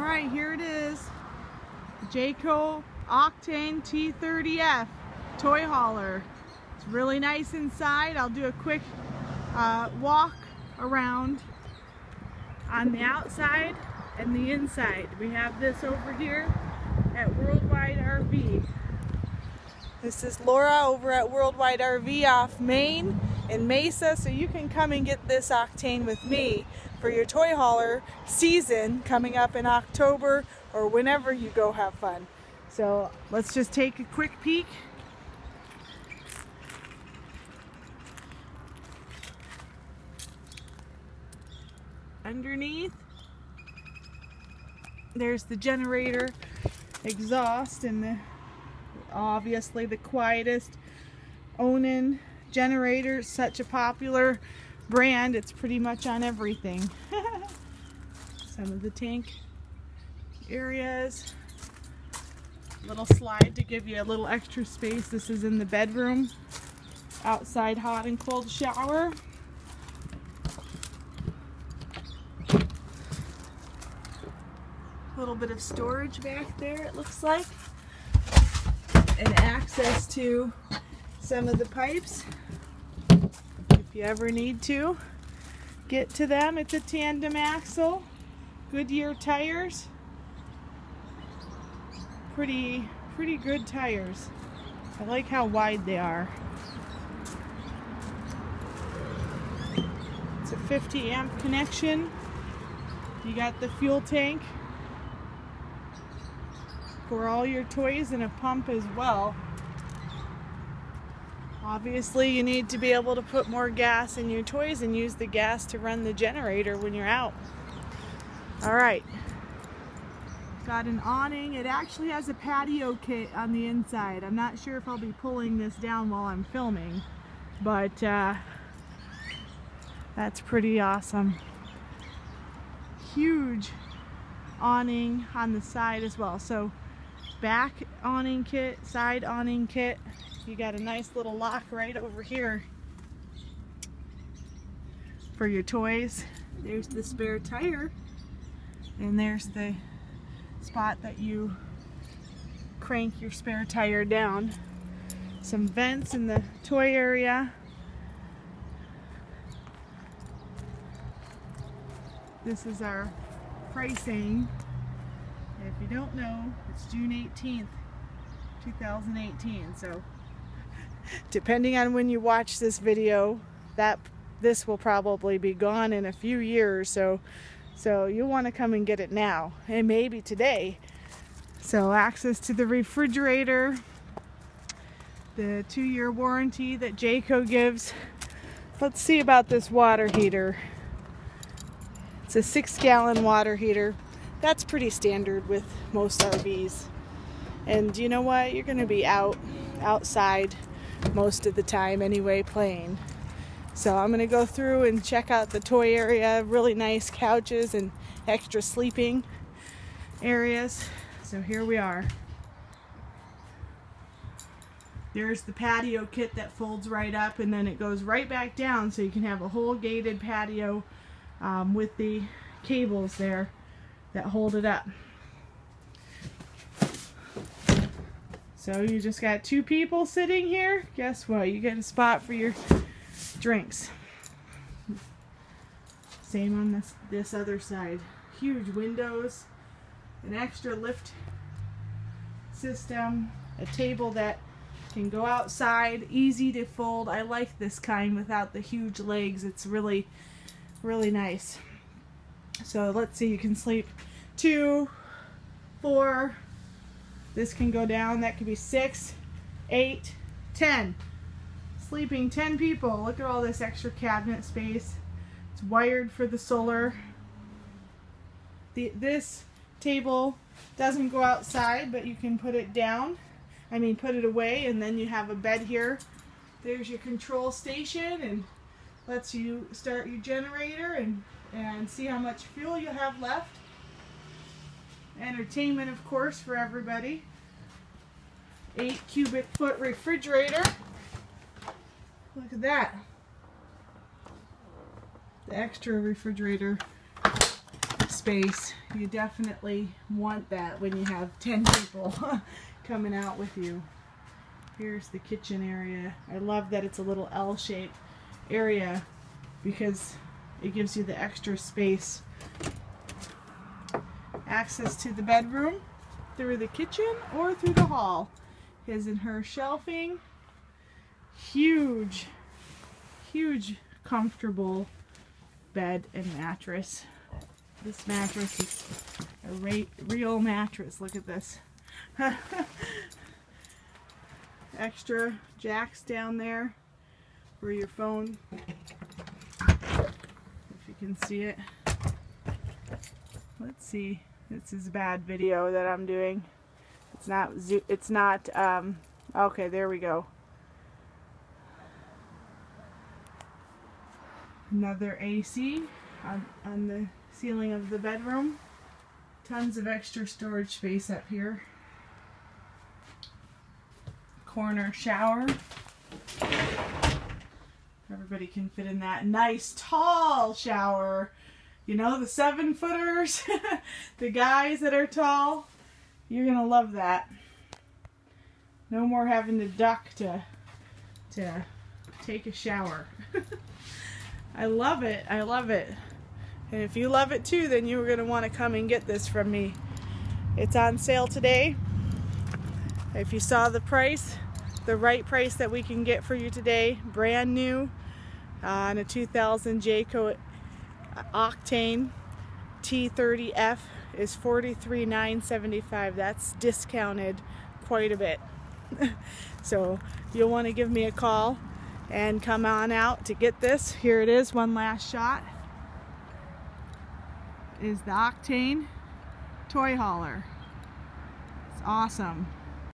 All right, here it is. Jayco Octane T30F toy hauler. It's really nice inside. I'll do a quick uh, walk around on the outside and the inside. We have this over here at Worldwide RV. This is Laura over at Worldwide RV off Main in Mesa, so you can come and get this Octane with me for your toy hauler season coming up in October or whenever you go have fun. So let's just take a quick peek. Underneath, there's the generator exhaust and the obviously the quietest Onan generator such a popular brand. It's pretty much on everything. Some of the tank areas. Little slide to give you a little extra space. This is in the bedroom. Outside hot and cold shower. A little bit of storage back there it looks like. And access to some of the pipes if you ever need to get to them. It's a tandem axle, Goodyear tires. Pretty, pretty good tires. I like how wide they are. It's a 50 amp connection. You got the fuel tank for all your toys and a pump as well. Obviously you need to be able to put more gas in your toys and use the gas to run the generator when you're out. Alright, got an awning. It actually has a patio kit on the inside. I'm not sure if I'll be pulling this down while I'm filming, but uh, that's pretty awesome. Huge awning on the side as well. So back awning kit, side awning kit. You got a nice little lock right over here for your toys. There's the spare tire and there's the spot that you crank your spare tire down. Some vents in the toy area. This is our pricing if you don't know, it's June 18th, 2018. So depending on when you watch this video, that this will probably be gone in a few years. So so you want to come and get it now and maybe today. So access to the refrigerator, the two-year warranty that Jayco gives. Let's see about this water heater. It's a six gallon water heater that's pretty standard with most RVs. And you know what? You're going to be out outside most of the time anyway playing. So I'm going to go through and check out the toy area. Really nice couches and extra sleeping areas. So here we are. There's the patio kit that folds right up and then it goes right back down so you can have a whole gated patio um, with the cables there that hold it up. So you just got two people sitting here. Guess what? You get a spot for your drinks. Same on this, this other side. Huge windows, an extra lift system, a table that can go outside, easy to fold. I like this kind without the huge legs. It's really, really nice. So let's see, you can sleep two, four, this can go down, that could be six, eight, ten. Sleeping 10 people. Look at all this extra cabinet space. It's wired for the solar. The, this table doesn't go outside, but you can put it down. I mean, put it away, and then you have a bed here. There's your control station, and lets you start your generator and, and see how much fuel you have left. Entertainment, of course, for everybody. Eight cubic foot refrigerator. Look at that. The extra refrigerator space. You definitely want that when you have 10 people coming out with you. Here's the kitchen area. I love that it's a little L-shaped area because it gives you the extra space. Access to the bedroom through the kitchen or through the hall. His and her shelving. Huge, huge comfortable bed and mattress. This mattress is a re real mattress. Look at this. Extra jacks down there for your phone. If you can see it. Let's see. This is a bad video that I'm doing. It's not, it's not, um, okay, there we go. Another AC on, on the ceiling of the bedroom. Tons of extra storage space up here. Corner shower. Everybody can fit in that nice tall shower. You know, the seven footers, the guys that are tall, you're gonna love that. No more having to duck to, to take a shower. I love it. I love it. And if you love it too, then you're going to want to come and get this from me. It's on sale today. If you saw the price, the right price that we can get for you today, brand new, uh, on a 2000 Jayco Octane T30F is $43,975. That's discounted quite a bit. so you'll want to give me a call and come on out to get this. Here it is, one last shot. Is the Octane toy hauler. It's awesome.